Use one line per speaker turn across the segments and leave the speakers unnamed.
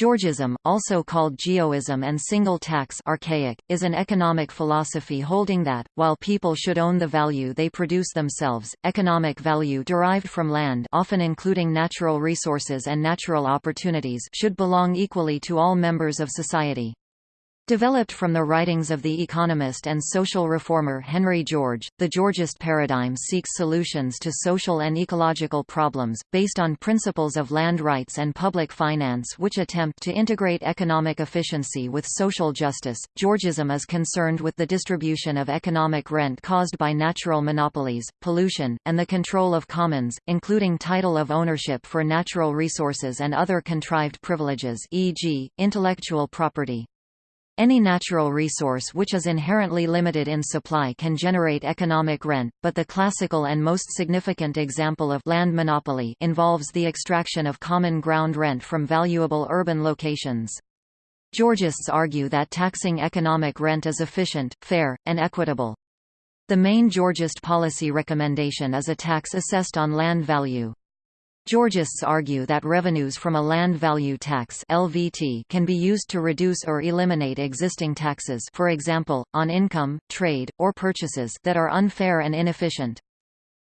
Georgism, also called Geoism and single tax archaic, is an economic philosophy holding that, while people should own the value they produce themselves, economic value derived from land often including natural resources and natural opportunities should belong equally to all members of society. Developed from the writings of the economist and social reformer Henry George, the Georgist paradigm seeks solutions to social and ecological problems, based on principles of land rights and public finance which attempt to integrate economic efficiency with social justice. Georgism is concerned with the distribution of economic rent caused by natural monopolies, pollution, and the control of commons, including title of ownership for natural resources and other contrived privileges e.g., intellectual property. Any natural resource which is inherently limited in supply can generate economic rent, but the classical and most significant example of land monopoly involves the extraction of common ground rent from valuable urban locations. Georgists argue that taxing economic rent is efficient, fair, and equitable. The main Georgist policy recommendation is a tax assessed on land value. Georgists argue that revenues from a land value tax LVT can be used to reduce or eliminate existing taxes for example, on income, trade, or purchases that are unfair and inefficient.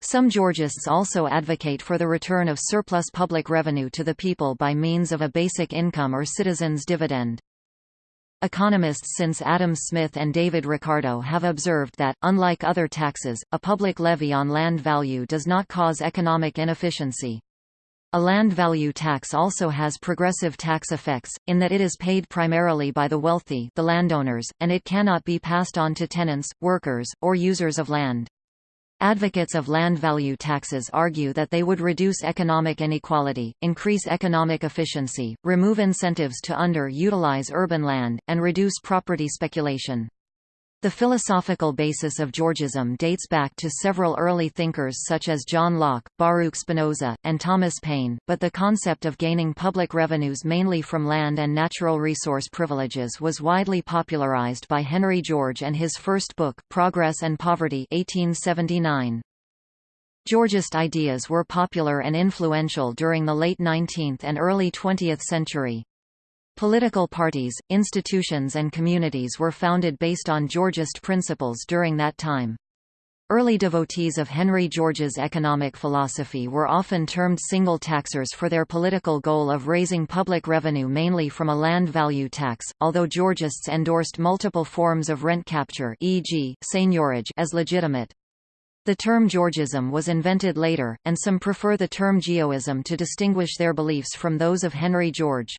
Some Georgists also advocate for the return of surplus public revenue to the people by means of a basic income or citizens' dividend. Economists since Adam Smith and David Ricardo have observed that, unlike other taxes, a public levy on land value does not cause economic inefficiency. A land value tax also has progressive tax effects, in that it is paid primarily by the wealthy the landowners, and it cannot be passed on to tenants, workers, or users of land. Advocates of land value taxes argue that they would reduce economic inequality, increase economic efficiency, remove incentives to under-utilize urban land, and reduce property speculation. The philosophical basis of Georgism dates back to several early thinkers such as John Locke, Baruch Spinoza, and Thomas Paine, but the concept of gaining public revenues mainly from land and natural resource privileges was widely popularized by Henry George and his first book, Progress and Poverty 1879. Georgist ideas were popular and influential during the late 19th and early 20th century. Political parties, institutions and communities were founded based on Georgist principles during that time. Early devotees of Henry George's economic philosophy were often termed single taxers for their political goal of raising public revenue mainly from a land value tax, although Georgists endorsed multiple forms of rent capture e.g., seigniorage as legitimate. The term Georgism was invented later, and some prefer the term Geoism to distinguish their beliefs from those of Henry George.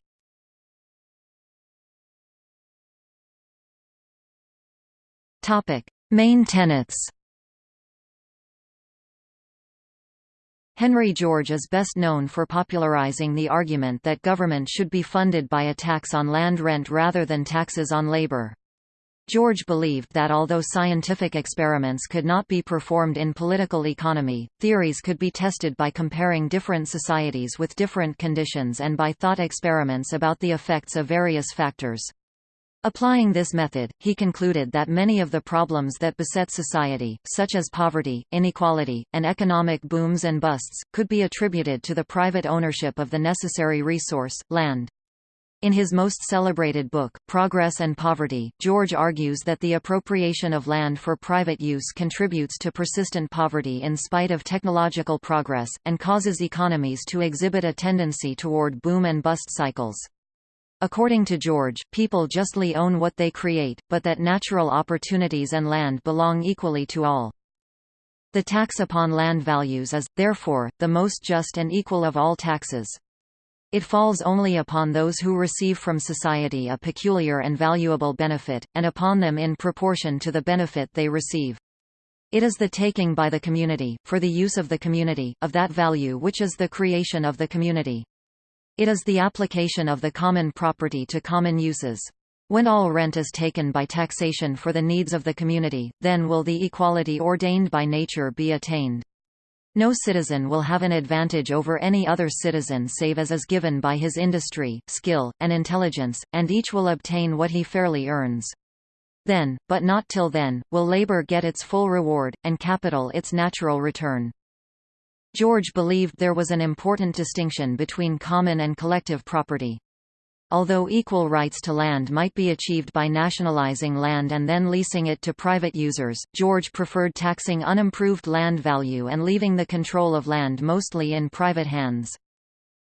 Topic: Main tenets. Henry George is best known for popularizing the argument that government should be funded by a tax on land rent rather than taxes on labor. George believed that although scientific experiments could not be performed in political economy, theories could be tested by comparing different societies with different conditions and by thought experiments about the effects of various factors. Applying this method, he concluded that many of the problems that beset society, such as poverty, inequality, and economic booms and busts, could be attributed to the private ownership of the necessary resource, land. In his most celebrated book, Progress and Poverty, George argues that the appropriation of land for private use contributes to persistent poverty in spite of technological progress, and causes economies to exhibit a tendency toward boom and bust cycles. According to George, people justly own what they create, but that natural opportunities and land belong equally to all. The tax upon land values is, therefore, the most just and equal of all taxes. It falls only upon those who receive from society a peculiar and valuable benefit, and upon them in proportion to the benefit they receive. It is the taking by the community, for the use of the community, of that value which is the creation of the community. It is the application of the common property to common uses. When all rent is taken by taxation for the needs of the community, then will the equality ordained by nature be attained. No citizen will have an advantage over any other citizen save as is given by his industry, skill, and intelligence, and each will obtain what he fairly earns. Then, but not till then, will labor get its full reward, and capital its natural return. George believed there was an important distinction between common and collective property. Although equal rights to land might be achieved by nationalizing land and then leasing it to private users, George preferred taxing unimproved land value and leaving the control of land mostly in private hands.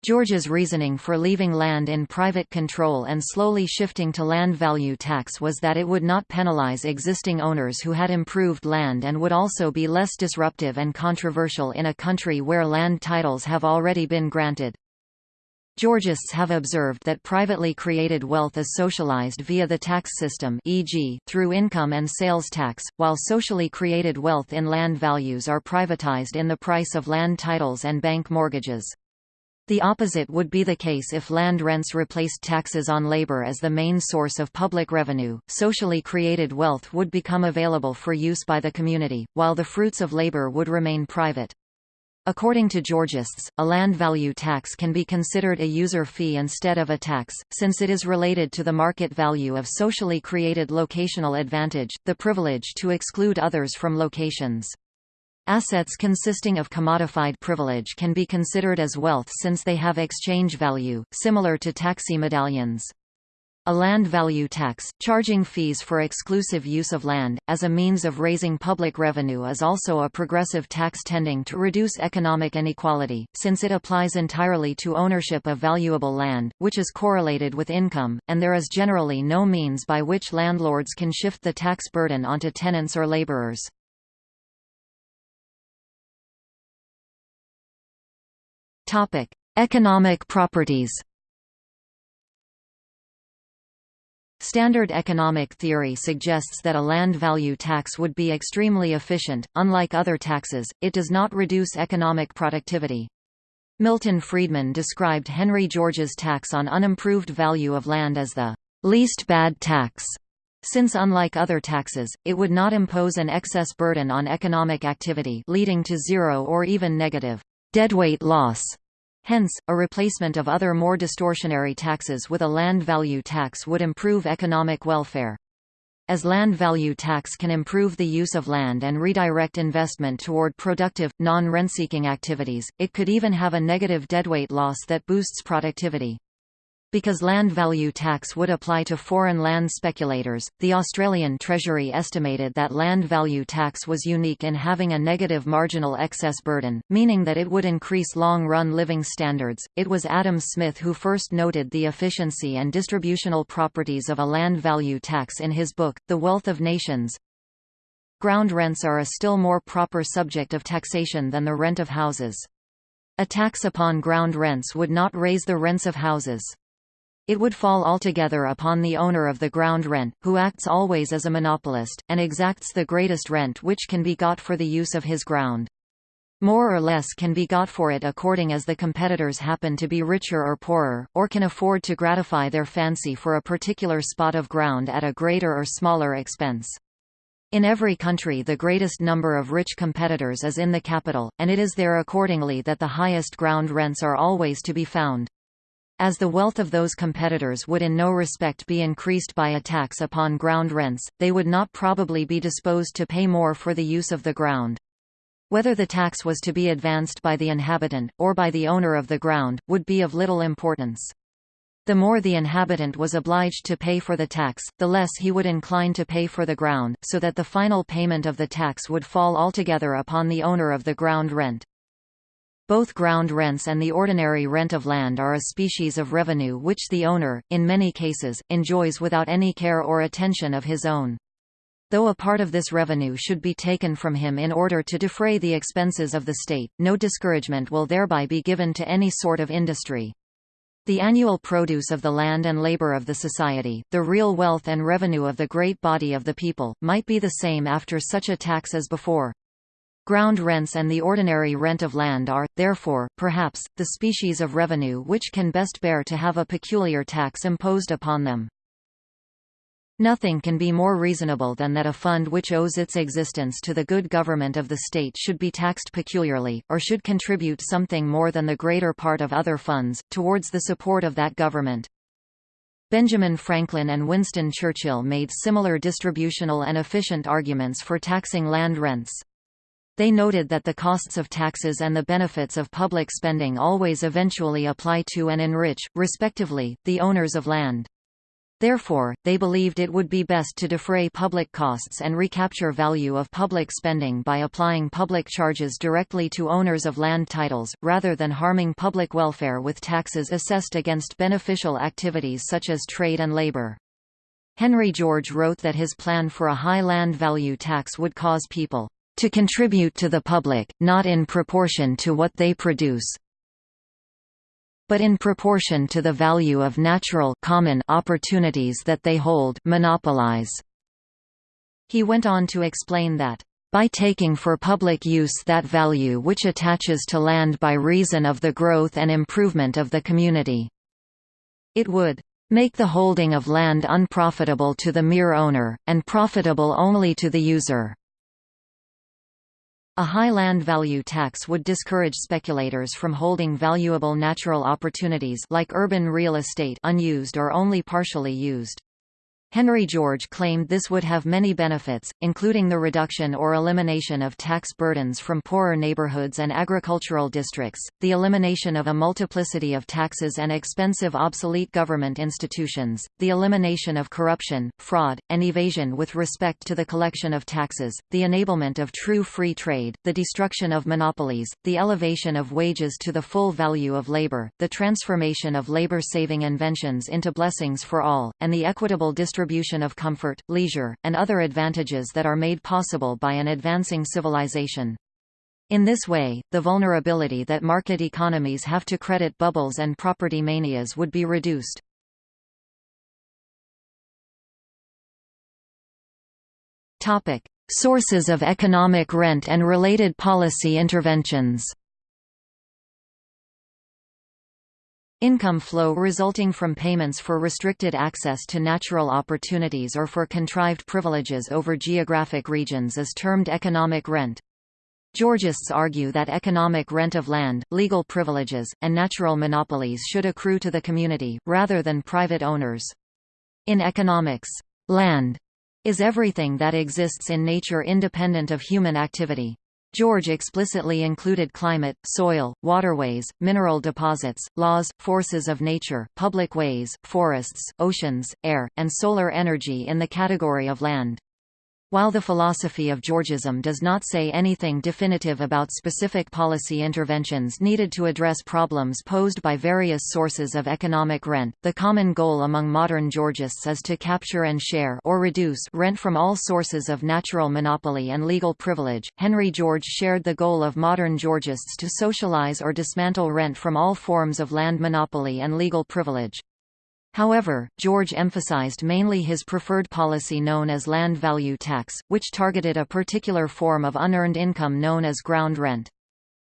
George's reasoning for leaving land in private control and slowly shifting to land value tax was that it would not penalize existing owners who had improved land and would also be less disruptive and controversial in a country where land titles have already been granted. Georgists have observed that privately created wealth is socialized via the tax system e.g., through income and sales tax, while socially created wealth in land values are privatized in the price of land titles and bank mortgages. The opposite would be the case if land rents replaced taxes on labor as the main source of public revenue. Socially created wealth would become available for use by the community, while the fruits of labor would remain private. According to Georgists, a land value tax can be considered a user fee instead of a tax, since it is related to the market value of socially created locational advantage, the privilege to exclude others from locations. Assets consisting of commodified privilege can be considered as wealth since they have exchange value, similar to taxi medallions. A land value tax, charging fees for exclusive use of land, as a means of raising public revenue is also a progressive tax tending to reduce economic inequality, since it applies entirely to ownership of valuable land, which is correlated with income, and there is generally no means by which landlords can shift the tax burden onto tenants or laborers. Economic properties Standard economic theory suggests that a land value tax would be extremely efficient. Unlike other taxes, it does not reduce economic productivity. Milton Friedman described Henry George's tax on unimproved value of land as the least bad tax, since unlike other taxes, it would not impose an excess burden on economic activity leading to zero or even negative deadweight loss Hence, a replacement of other more distortionary taxes with a land value tax would improve economic welfare. As land value tax can improve the use of land and redirect investment toward productive, non-rent-seeking activities, it could even have a negative deadweight loss that boosts productivity. Because land value tax would apply to foreign land speculators, the Australian Treasury estimated that land value tax was unique in having a negative marginal excess burden, meaning that it would increase long-run living standards. It was Adam Smith who first noted the efficiency and distributional properties of a land value tax in his book, The Wealth of Nations. Ground rents are a still more proper subject of taxation than the rent of houses. A tax upon ground rents would not raise the rents of houses. It would fall altogether upon the owner of the ground rent, who acts always as a monopolist, and exacts the greatest rent which can be got for the use of his ground. More or less can be got for it according as the competitors happen to be richer or poorer, or can afford to gratify their fancy for a particular spot of ground at a greater or smaller expense. In every country the greatest number of rich competitors is in the capital, and it is there accordingly that the highest ground rents are always to be found. As the wealth of those competitors would in no respect be increased by a tax upon ground rents, they would not probably be disposed to pay more for the use of the ground. Whether the tax was to be advanced by the inhabitant, or by the owner of the ground, would be of little importance. The more the inhabitant was obliged to pay for the tax, the less he would incline to pay for the ground, so that the final payment of the tax would fall altogether upon the owner of the ground rent. Both ground rents and the ordinary rent of land are a species of revenue which the owner, in many cases, enjoys without any care or attention of his own. Though a part of this revenue should be taken from him in order to defray the expenses of the state, no discouragement will thereby be given to any sort of industry. The annual produce of the land and labor of the society, the real wealth and revenue of the great body of the people, might be the same after such a tax as before. Ground rents and the ordinary rent of land are, therefore, perhaps, the species of revenue which can best bear to have a peculiar tax imposed upon them. Nothing can be more reasonable than that a fund which owes its existence to the good government of the state should be taxed peculiarly, or should contribute something more than the greater part of other funds, towards the support of that government. Benjamin Franklin and Winston Churchill made similar distributional and efficient arguments for taxing land rents. They noted that the costs of taxes and the benefits of public spending always eventually apply to and enrich, respectively, the owners of land. Therefore, they believed it would be best to defray public costs and recapture value of public spending by applying public charges directly to owners of land titles, rather than harming public welfare with taxes assessed against beneficial activities such as trade and labor. Henry George wrote that his plan for a high land value tax would cause people to contribute to the public, not in proportion to what they produce, but in proportion to the value of natural common opportunities that they hold monopolize. He went on to explain that, by taking for public use that value which attaches to land by reason of the growth and improvement of the community, it would make the holding of land unprofitable to the mere owner, and profitable only to the user. A high land value tax would discourage speculators from holding valuable natural opportunities like urban real estate unused or only partially used. Henry George claimed this would have many benefits, including the reduction or elimination of tax burdens from poorer neighborhoods and agricultural districts, the elimination of a multiplicity of taxes and expensive obsolete government institutions, the elimination of corruption, fraud, and evasion with respect to the collection of taxes, the enablement of true free trade, the destruction of monopolies, the elevation of wages to the full value of labor, the transformation of labor-saving inventions into blessings for all, and the equitable distribution distribution of comfort, leisure, and other advantages that are made possible by an advancing civilization. In this way, the vulnerability that market economies have to credit bubbles and property manias would be reduced. Sources of economic rent and related policy interventions Income flow resulting from payments for restricted access to natural opportunities or for contrived privileges over geographic regions is termed economic rent. Georgists argue that economic rent of land, legal privileges, and natural monopolies should accrue to the community, rather than private owners. In economics, land is everything that exists in nature independent of human activity. George explicitly included climate, soil, waterways, mineral deposits, laws, forces of nature, public ways, forests, oceans, air, and solar energy in the category of land. While the philosophy of Georgism does not say anything definitive about specific policy interventions needed to address problems posed by various sources of economic rent, the common goal among modern Georgists is to capture and share or reduce rent from all sources of natural monopoly and legal privilege. Henry George shared the goal of modern Georgists to socialize or dismantle rent from all forms of land monopoly and legal privilege. However, George emphasized mainly his preferred policy known as land value tax, which targeted a particular form of unearned income known as ground rent.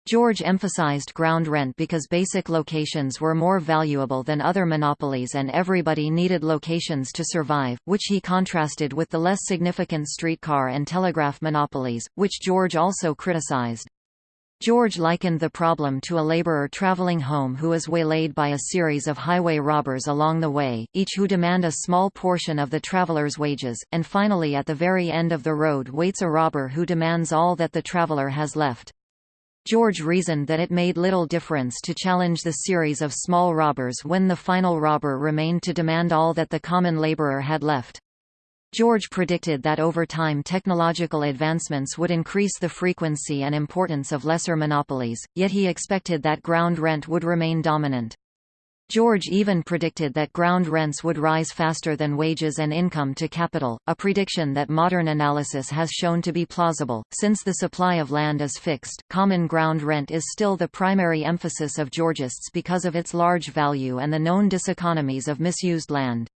George emphasized ground rent because basic locations were more valuable than other monopolies and everybody needed locations to survive, which he contrasted with the less significant streetcar and telegraph monopolies, which George also criticized. George likened the problem to a laborer traveling home who is waylaid by a series of highway robbers along the way, each who demand a small portion of the traveler's wages, and finally at the very end of the road waits a robber who demands all that the traveler has left. George reasoned that it made little difference to challenge the series of small robbers when the final robber remained to demand all that the common laborer had left. George predicted that over time technological advancements would increase the frequency and importance of lesser monopolies, yet he expected that ground rent would remain dominant. George even predicted that ground rents would rise faster than wages and income to capital, a prediction that modern analysis has shown to be plausible. Since the supply of land is fixed, common ground rent is still the primary emphasis of Georgists because of its large value and the known diseconomies of misused land.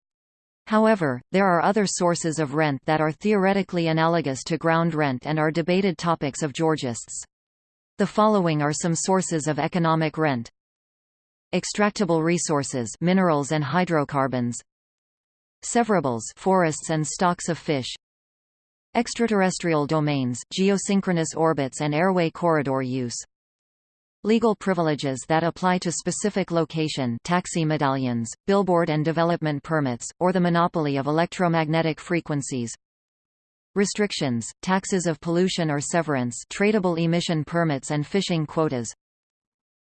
However, there are other sources of rent that are theoretically analogous to ground rent and are debated topics of Georgists. The following are some sources of economic rent. Extractable resources minerals and hydrocarbons Severables forests and stocks of fish Extraterrestrial domains geosynchronous orbits and airway corridor use Legal privileges that apply to specific location taxi medallions, billboard and development permits, or the monopoly of electromagnetic frequencies. Restrictions, taxes of pollution or severance tradable emission permits and fishing quotas.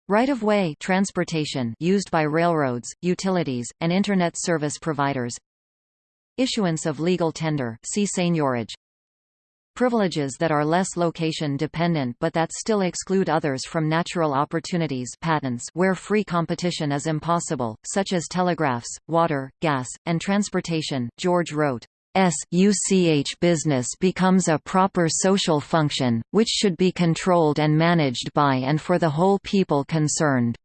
Right-of-way transportation used by railroads, utilities, and Internet service providers. Issuance of legal tender see seigniorage Privileges that are less location-dependent but that still exclude others from natural opportunities patents where free competition is impossible, such as telegraphs, water, gas, and transportation. George wrote, SUCH business becomes a proper social function, which should be controlled and managed by and for the whole people concerned.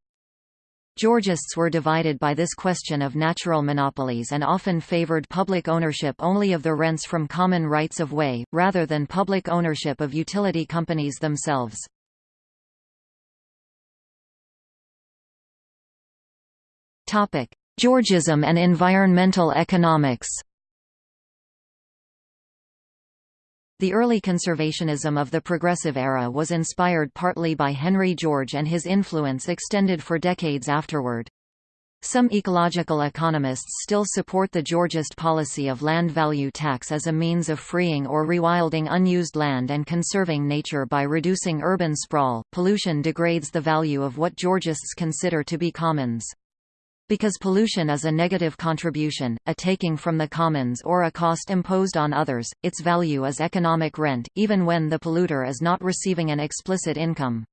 Georgists were divided by this question of natural monopolies and often favored public ownership only of the rents from common rights of way, rather than public ownership of utility companies themselves. Georgism and environmental economics The early conservationism of the Progressive Era was inspired partly by Henry George and his influence extended for decades afterward. Some ecological economists still support the Georgist policy of land value tax as a means of freeing or rewilding unused land and conserving nature by reducing urban sprawl. Pollution degrades the value of what Georgists consider to be commons. Because pollution is a negative contribution, a taking from the commons or a cost imposed on others, its value is economic rent, even when the polluter is not receiving an explicit income.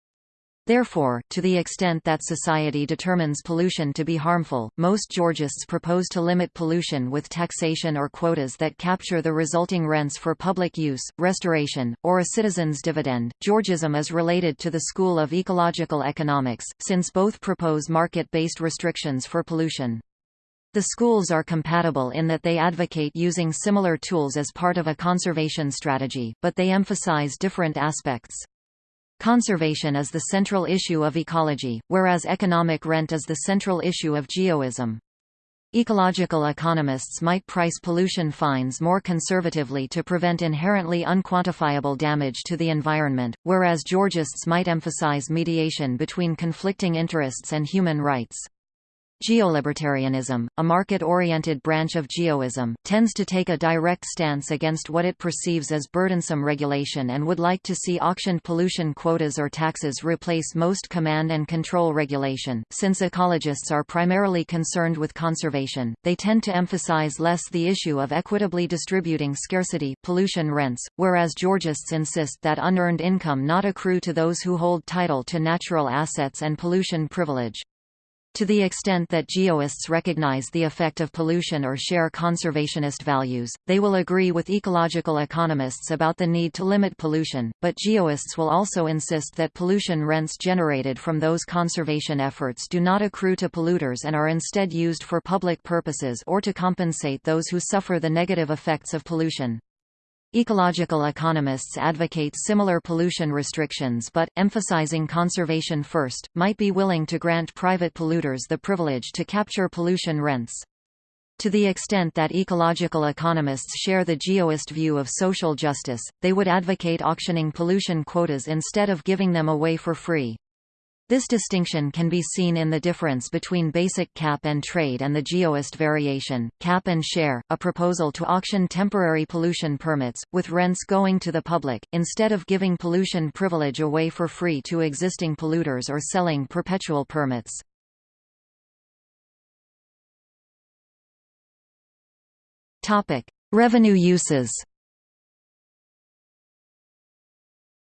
Therefore, to the extent that society determines pollution to be harmful, most Georgists propose to limit pollution with taxation or quotas that capture the resulting rents for public use, restoration, or a citizen's dividend. Georgism is related to the school of ecological economics, since both propose market-based restrictions for pollution. The schools are compatible in that they advocate using similar tools as part of a conservation strategy, but they emphasize different aspects. Conservation is the central issue of ecology, whereas economic rent is the central issue of geoism. Ecological economists might price pollution fines more conservatively to prevent inherently unquantifiable damage to the environment, whereas Georgists might emphasize mediation between conflicting interests and human rights. Geolibertarianism, a market-oriented branch of geoism, tends to take a direct stance against what it perceives as burdensome regulation and would like to see auctioned pollution quotas or taxes replace most command and control regulation. Since ecologists are primarily concerned with conservation, they tend to emphasize less the issue of equitably distributing scarcity pollution rents, whereas Georgists insist that unearned income not accrue to those who hold title to natural assets and pollution privilege. To the extent that geoists recognize the effect of pollution or share conservationist values, they will agree with ecological economists about the need to limit pollution, but geoists will also insist that pollution rents generated from those conservation efforts do not accrue to polluters and are instead used for public purposes or to compensate those who suffer the negative effects of pollution. Ecological economists advocate similar pollution restrictions but, emphasizing conservation first, might be willing to grant private polluters the privilege to capture pollution rents. To the extent that ecological economists share the geoist view of social justice, they would advocate auctioning pollution quotas instead of giving them away for free. This distinction can be seen in the difference between basic cap and trade and the geoist variation, cap and share, a proposal to auction temporary pollution permits, with rents going to the public, instead of giving pollution privilege away for free to existing polluters or selling perpetual permits. Revenue uses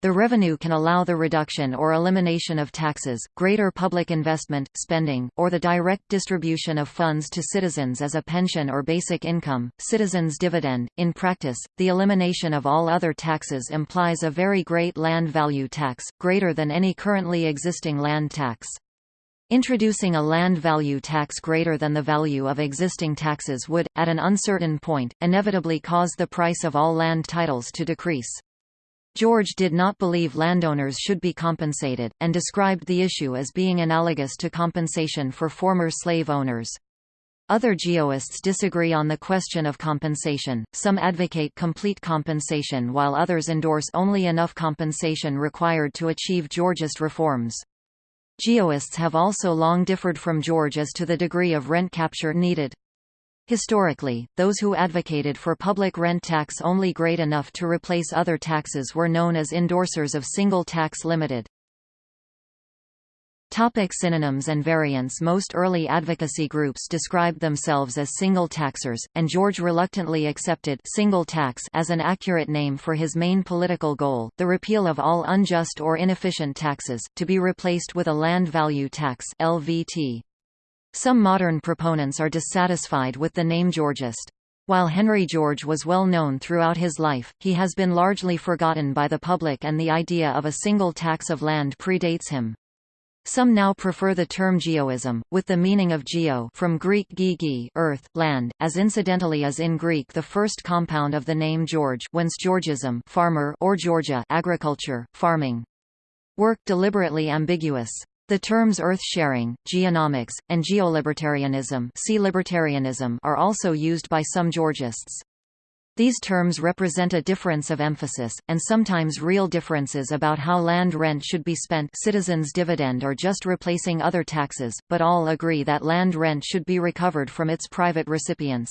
The revenue can allow the reduction or elimination of taxes, greater public investment, spending, or the direct distribution of funds to citizens as a pension or basic income, citizens' dividend. In practice, the elimination of all other taxes implies a very great land value tax, greater than any currently existing land tax. Introducing a land value tax greater than the value of existing taxes would, at an uncertain point, inevitably cause the price of all land titles to decrease. George did not believe landowners should be compensated, and described the issue as being analogous to compensation for former slave owners. Other geoists disagree on the question of compensation, some advocate complete compensation while others endorse only enough compensation required to achieve Georgist reforms. Geoists have also long differed from George as to the degree of rent capture needed. Historically, those who advocated for public rent tax only great enough to replace other taxes were known as endorsers of single tax limited. Topic synonyms and variants Most early advocacy groups described themselves as single taxers, and George reluctantly accepted single tax as an accurate name for his main political goal, the repeal of all unjust or inefficient taxes, to be replaced with a land value tax LVT. Some modern proponents are dissatisfied with the name Georgist. While Henry George was well known throughout his life, he has been largely forgotten by the public and the idea of a single tax of land predates him. Some now prefer the term geoism, with the meaning of geo from Greek gigi earth, land, as incidentally as in Greek the first compound of the name George whence Georgism farmer or Georgia agriculture, farming. Work deliberately ambiguous. The terms earth-sharing, geonomics, and geolibertarianism, see libertarianism are also used by some Georgists. These terms represent a difference of emphasis, and sometimes real differences about how land rent should be spent citizens' dividend or just replacing other taxes, but all agree that land rent should be recovered from its private recipients.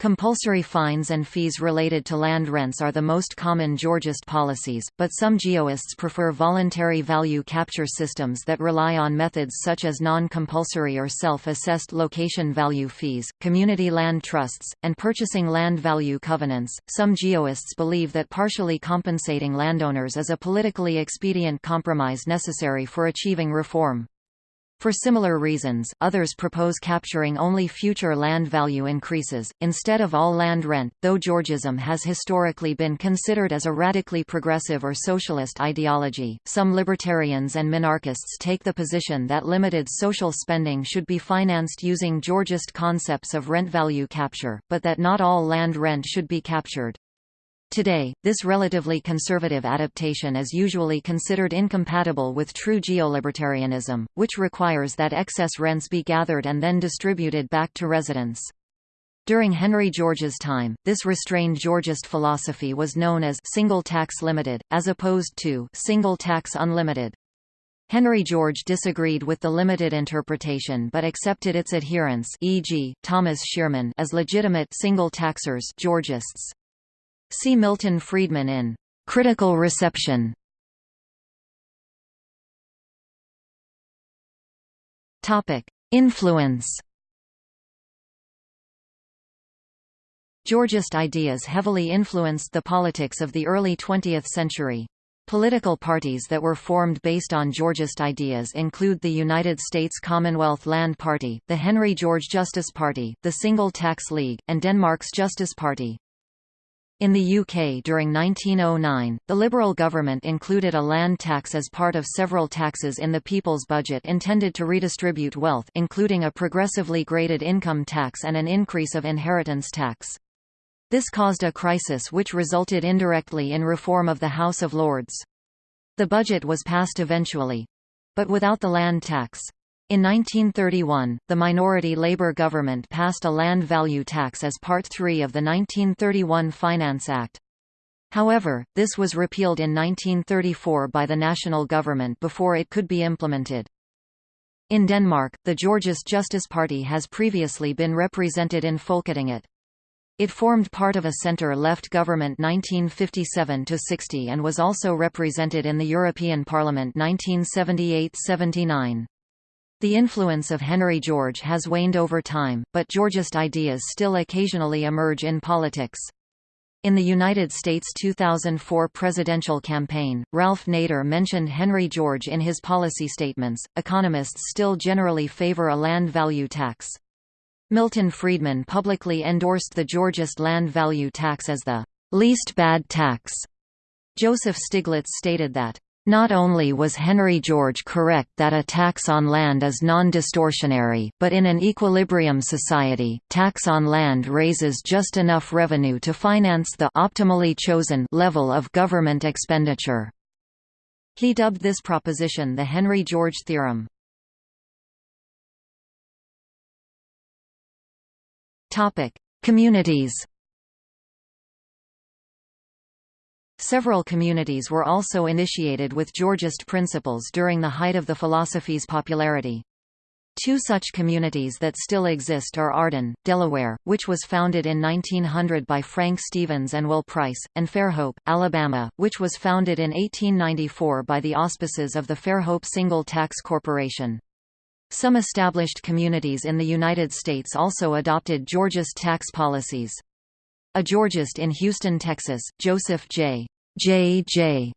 Compulsory fines and fees related to land rents are the most common Georgist policies, but some geoists prefer voluntary value capture systems that rely on methods such as non-compulsory or self-assessed location value fees, community land trusts, and purchasing land value covenants. Some geoists believe that partially compensating landowners is a politically expedient compromise necessary for achieving reform. For similar reasons, others propose capturing only future land value increases, instead of all land rent. Though Georgism has historically been considered as a radically progressive or socialist ideology, some libertarians and minarchists take the position that limited social spending should be financed using Georgist concepts of rent value capture, but that not all land rent should be captured. Today, this relatively conservative adaptation is usually considered incompatible with true geolibertarianism, which requires that excess rents be gathered and then distributed back to residents. During Henry George's time, this restrained Georgist philosophy was known as single tax limited, as opposed to single tax unlimited. Henry George disagreed with the limited interpretation but accepted its adherents e.g., Thomas Shearman as legitimate single taxers Georgists. See Milton Friedman in Critical Reception. Topic: Influence. Georgist ideas heavily influenced the politics of the early 20th century. Political parties that were formed based on Georgist ideas include the United States Commonwealth Land Party, the Henry George Justice Party, the Single Tax League, and Denmark's Justice Party. In the UK during 1909, the Liberal government included a land tax as part of several taxes in the People's Budget intended to redistribute wealth including a progressively graded income tax and an increase of inheritance tax. This caused a crisis which resulted indirectly in reform of the House of Lords. The budget was passed eventually—but without the land tax. In 1931, the minority Labour government passed a land value tax as Part 3 of the 1931 Finance Act. However, this was repealed in 1934 by the national government before it could be implemented. In Denmark, the Georgist Justice Party has previously been represented in Folketinget. It formed part of a centre-left government 1957–60 and was also represented in the European Parliament 1978–79. The influence of Henry George has waned over time, but Georgist ideas still occasionally emerge in politics. In the United States 2004 presidential campaign, Ralph Nader mentioned Henry George in his policy statements. Economists still generally favor a land value tax. Milton Friedman publicly endorsed the Georgist land value tax as the least bad tax. Joseph Stiglitz stated that not only was Henry George correct that a tax on land is non-distortionary, but in an equilibrium society, tax on land raises just enough revenue to finance the optimally chosen level of government expenditure. He dubbed this proposition the Henry George theorem. Topic: Communities Several communities were also initiated with Georgist principles during the height of the philosophy's popularity. Two such communities that still exist are Arden, Delaware, which was founded in 1900 by Frank Stevens and Will Price, and Fairhope, Alabama, which was founded in 1894 by the auspices of the Fairhope Single Tax Corporation. Some established communities in the United States also adopted Georgist tax policies. A Georgist in Houston, Texas, Joseph J. J. J.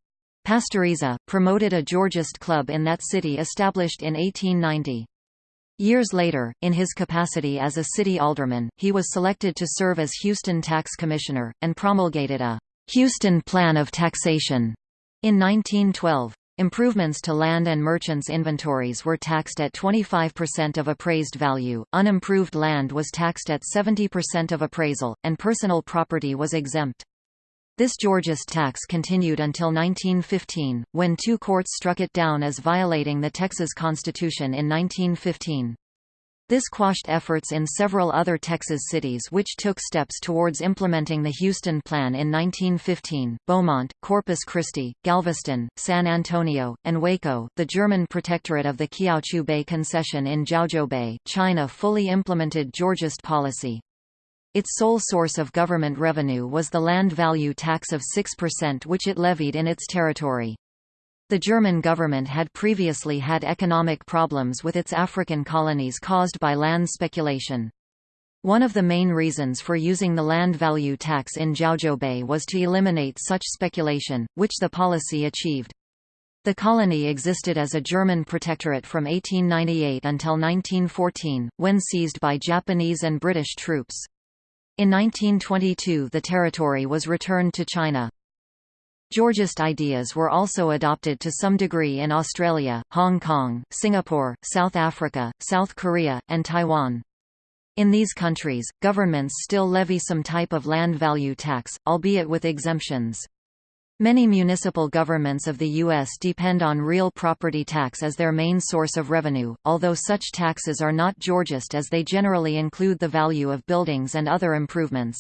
Pastoriza, promoted a Georgist club in that city established in 1890. Years later, in his capacity as a city alderman, he was selected to serve as Houston Tax Commissioner, and promulgated a Houston Plan of Taxation in 1912. Improvements to land and merchants' inventories were taxed at 25% of appraised value, unimproved land was taxed at 70% of appraisal, and personal property was exempt. This Georgist tax continued until 1915, when two courts struck it down as violating the Texas Constitution in 1915. This quashed efforts in several other Texas cities which took steps towards implementing the Houston Plan in 1915, Beaumont, Corpus Christi, Galveston, San Antonio, and Waco. The German protectorate of the Kiautschou Bay Concession in Jiaozhou Bay, China fully implemented Georgist policy. Its sole source of government revenue was the land value tax of 6% which it levied in its territory. The German government had previously had economic problems with its African colonies caused by land speculation. One of the main reasons for using the land value tax in Bay was to eliminate such speculation, which the policy achieved. The colony existed as a German protectorate from 1898 until 1914, when seized by Japanese and British troops. In 1922 the territory was returned to China. Georgist ideas were also adopted to some degree in Australia, Hong Kong, Singapore, South Africa, South Korea, and Taiwan. In these countries, governments still levy some type of land value tax, albeit with exemptions. Many municipal governments of the U.S. depend on real property tax as their main source of revenue, although such taxes are not Georgist as they generally include the value of buildings and other improvements.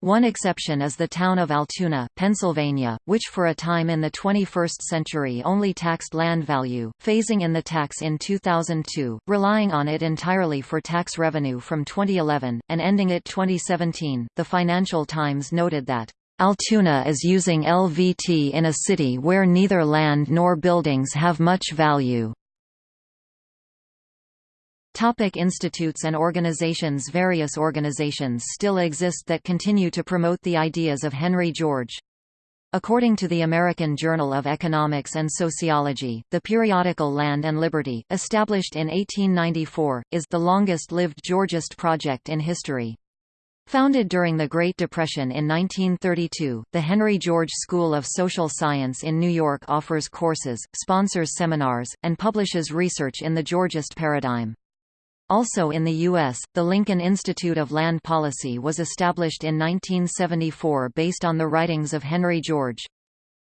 One exception is the town of Altoona, Pennsylvania, which for a time in the 21st century only taxed land value, phasing in the tax in 2002, relying on it entirely for tax revenue from 2011, and ending it 2017. The Financial Times noted that Altoona is using LVT in a city where neither land nor buildings have much value. Topic institutes and organizations Various organizations still exist that continue to promote the ideas of Henry George. According to the American Journal of Economics and Sociology, the periodical Land and Liberty, established in 1894, is the longest-lived Georgist project in history. Founded during the Great Depression in 1932, the Henry George School of Social Science in New York offers courses, sponsors seminars, and publishes research in the Georgist paradigm. Also in the U.S., the Lincoln Institute of Land Policy was established in 1974 based on the writings of Henry George.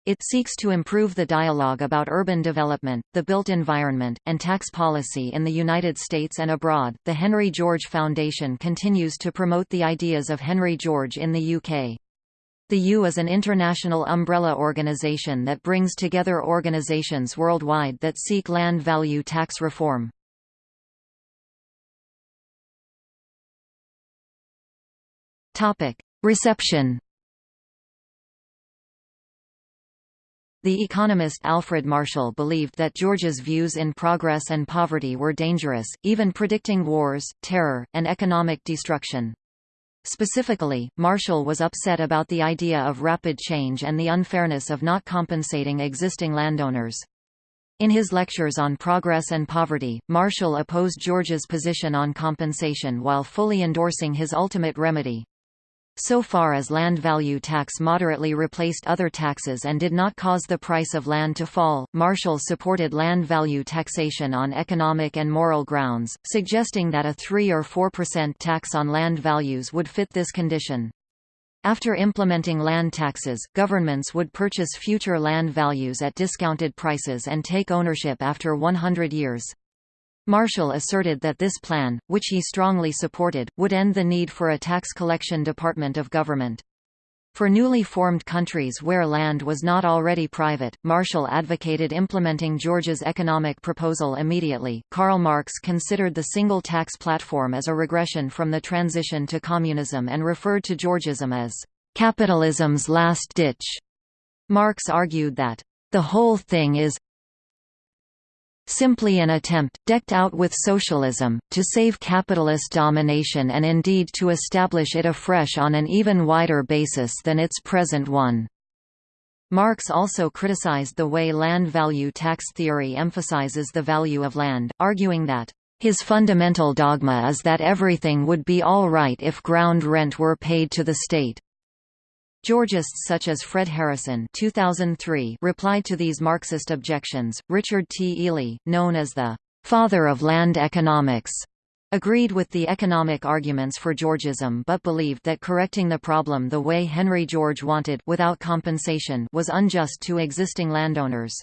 It seeks to improve the dialogue about urban development, the built environment, and tax policy in the United States and abroad. The Henry George Foundation continues to promote the ideas of Henry George in the UK. The U is an international umbrella organization that brings together organizations worldwide that seek land value tax reform. Topic: Reception The economist Alfred Marshall believed that George's views in progress and poverty were dangerous, even predicting wars, terror, and economic destruction. Specifically, Marshall was upset about the idea of rapid change and the unfairness of not compensating existing landowners. In his lectures on progress and poverty, Marshall opposed George's position on compensation while fully endorsing his ultimate remedy. So far as land value tax moderately replaced other taxes and did not cause the price of land to fall, Marshall supported land value taxation on economic and moral grounds, suggesting that a 3 or 4% tax on land values would fit this condition. After implementing land taxes, governments would purchase future land values at discounted prices and take ownership after 100 years. Marshall asserted that this plan, which he strongly supported, would end the need for a tax collection department of government. For newly formed countries where land was not already private, Marshall advocated implementing George's economic proposal immediately. Karl Marx considered the single tax platform as a regression from the transition to communism and referred to Georgism as capitalism's last ditch. Marx argued that the whole thing is simply an attempt, decked out with socialism, to save capitalist domination and indeed to establish it afresh on an even wider basis than its present one. Marx also criticized the way land value tax theory emphasizes the value of land, arguing that his fundamental dogma is that everything would be all right if ground rent were paid to the state. Georgists such as Fred Harrison 2003 replied to these Marxist objections. Richard T. Ely, known as the father of land economics, agreed with the economic arguments for Georgism but believed that correcting the problem the way Henry George wanted without compensation was unjust to existing landowners.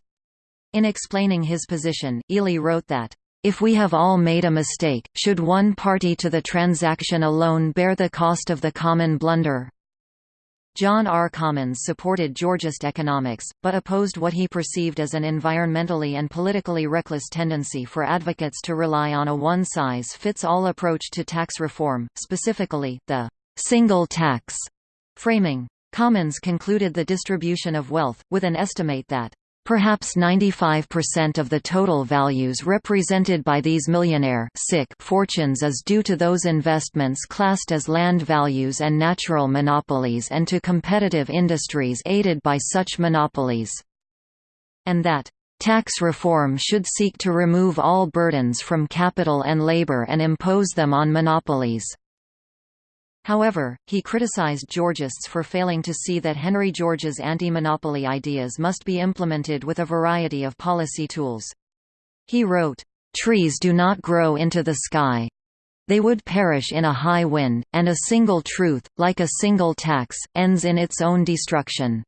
In explaining his position, Ely wrote that, if we have all made a mistake, should one party to the transaction alone bear the cost of the common blunder? John R. Commons supported Georgist economics, but opposed what he perceived as an environmentally and politically reckless tendency for advocates to rely on a one-size-fits-all approach to tax reform, specifically, the «single tax» framing. Commons concluded the distribution of wealth, with an estimate that Perhaps 95% of the total values represented by these millionaire fortunes is due to those investments classed as land values and natural monopolies and to competitive industries aided by such monopolies. And that Tax reform should seek to remove all burdens from capital and labor and impose them on monopolies. However, he criticized Georgists for failing to see that Henry George's anti-monopoly ideas must be implemented with a variety of policy tools. He wrote, "...trees do not grow into the sky. They would perish in a high wind, and a single truth, like a single tax, ends in its own destruction."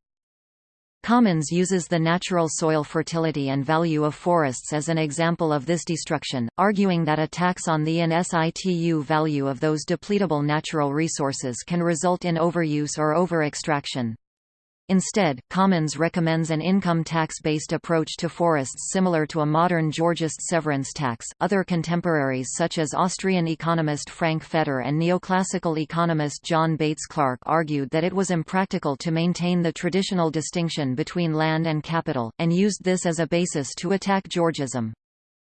Commons uses the natural soil fertility and value of forests as an example of this destruction, arguing that a tax on the in situ value of those depletable natural resources can result in overuse or over-extraction. Instead, Commons recommends an income tax-based approach to forests similar to a modern Georgist severance tax. Other contemporaries such as Austrian economist Frank Fetter and neoclassical economist John Bates Clark argued that it was impractical to maintain the traditional distinction between land and capital, and used this as a basis to attack Georgism.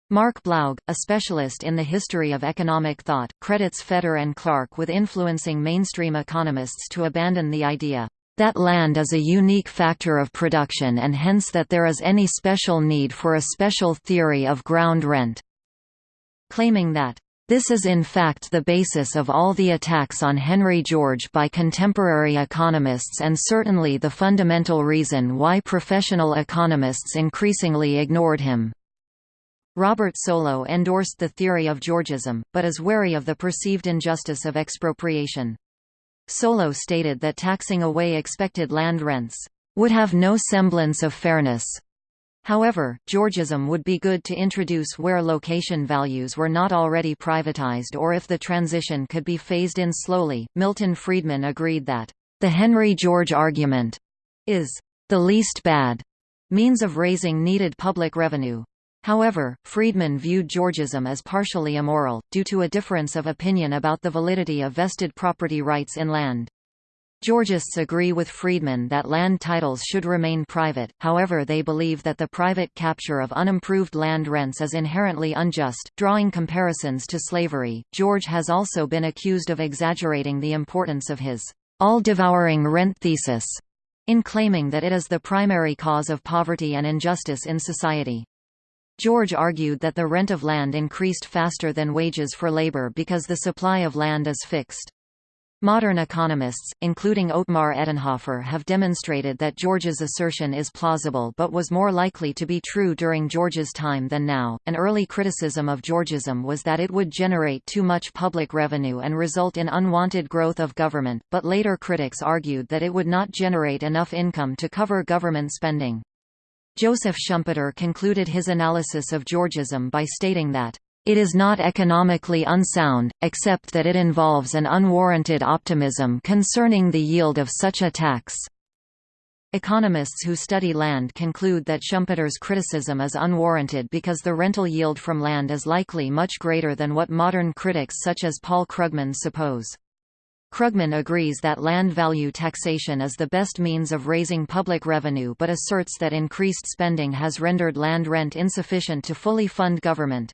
Mark Blaug, a specialist in the history of economic thought, credits Fetter and Clark with influencing mainstream economists to abandon the idea that land is a unique factor of production and hence that there is any special need for a special theory of ground rent. Claiming that this is in fact the basis of all the attacks on Henry George by contemporary economists and certainly the fundamental reason why professional economists increasingly ignored him. Robert Solow endorsed the theory of Georgism, but is wary of the perceived injustice of expropriation. Solow stated that taxing away expected land rents would have no semblance of fairness. However, Georgism would be good to introduce where location values were not already privatized or if the transition could be phased in slowly. Milton Friedman agreed that the Henry George argument is the least bad means of raising needed public revenue. However, Friedman viewed Georgism as partially immoral, due to a difference of opinion about the validity of vested property rights in land. Georgists agree with Friedman that land titles should remain private, however they believe that the private capture of unimproved land rents is inherently unjust, drawing comparisons to slavery. George has also been accused of exaggerating the importance of his all-devouring rent thesis, in claiming that it is the primary cause of poverty and injustice in society. George argued that the rent of land increased faster than wages for labor because the supply of land is fixed. Modern economists, including Otmar Edenhofer have demonstrated that George's assertion is plausible but was more likely to be true during George's time than now. An early criticism of Georgism was that it would generate too much public revenue and result in unwanted growth of government, but later critics argued that it would not generate enough income to cover government spending. Joseph Schumpeter concluded his analysis of Georgism by stating that It is not economically unsound, except that it involves an unwarranted optimism concerning the yield of such a tax. Economists who study land conclude that Schumpeter's criticism is unwarranted because the rental yield from land is likely much greater than what modern critics such as Paul Krugman suppose. Krugman agrees that land value taxation is the best means of raising public revenue but asserts that increased spending has rendered land rent insufficient to fully fund government.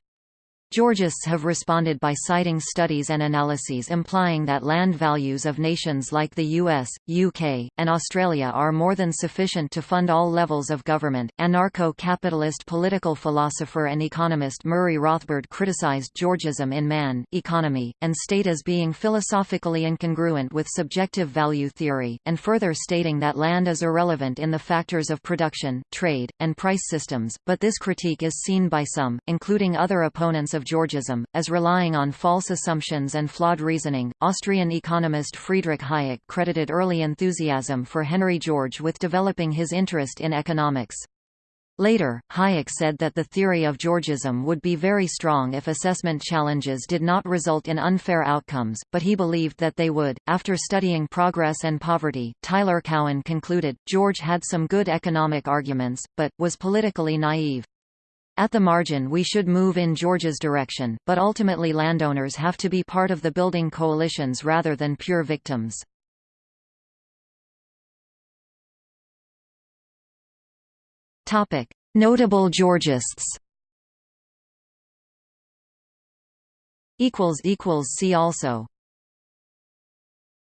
Georgists have responded by citing studies and analyses implying that land values of nations like the US, UK, and Australia are more than sufficient to fund all levels of government. Anarcho capitalist political philosopher and economist Murray Rothbard criticized Georgism in Man, Economy, and State as being philosophically incongruent with subjective value theory, and further stating that land is irrelevant in the factors of production, trade, and price systems. But this critique is seen by some, including other opponents of of Georgism, as relying on false assumptions and flawed reasoning. Austrian economist Friedrich Hayek credited early enthusiasm for Henry George with developing his interest in economics. Later, Hayek said that the theory of Georgism would be very strong if assessment challenges did not result in unfair outcomes, but he believed that they would. After studying progress and poverty, Tyler Cowen concluded, George had some good economic arguments, but, was politically naive. At the margin we should move in George's direction, but ultimately landowners have to be part of the building coalitions rather than pure victims. Notable Georgists See also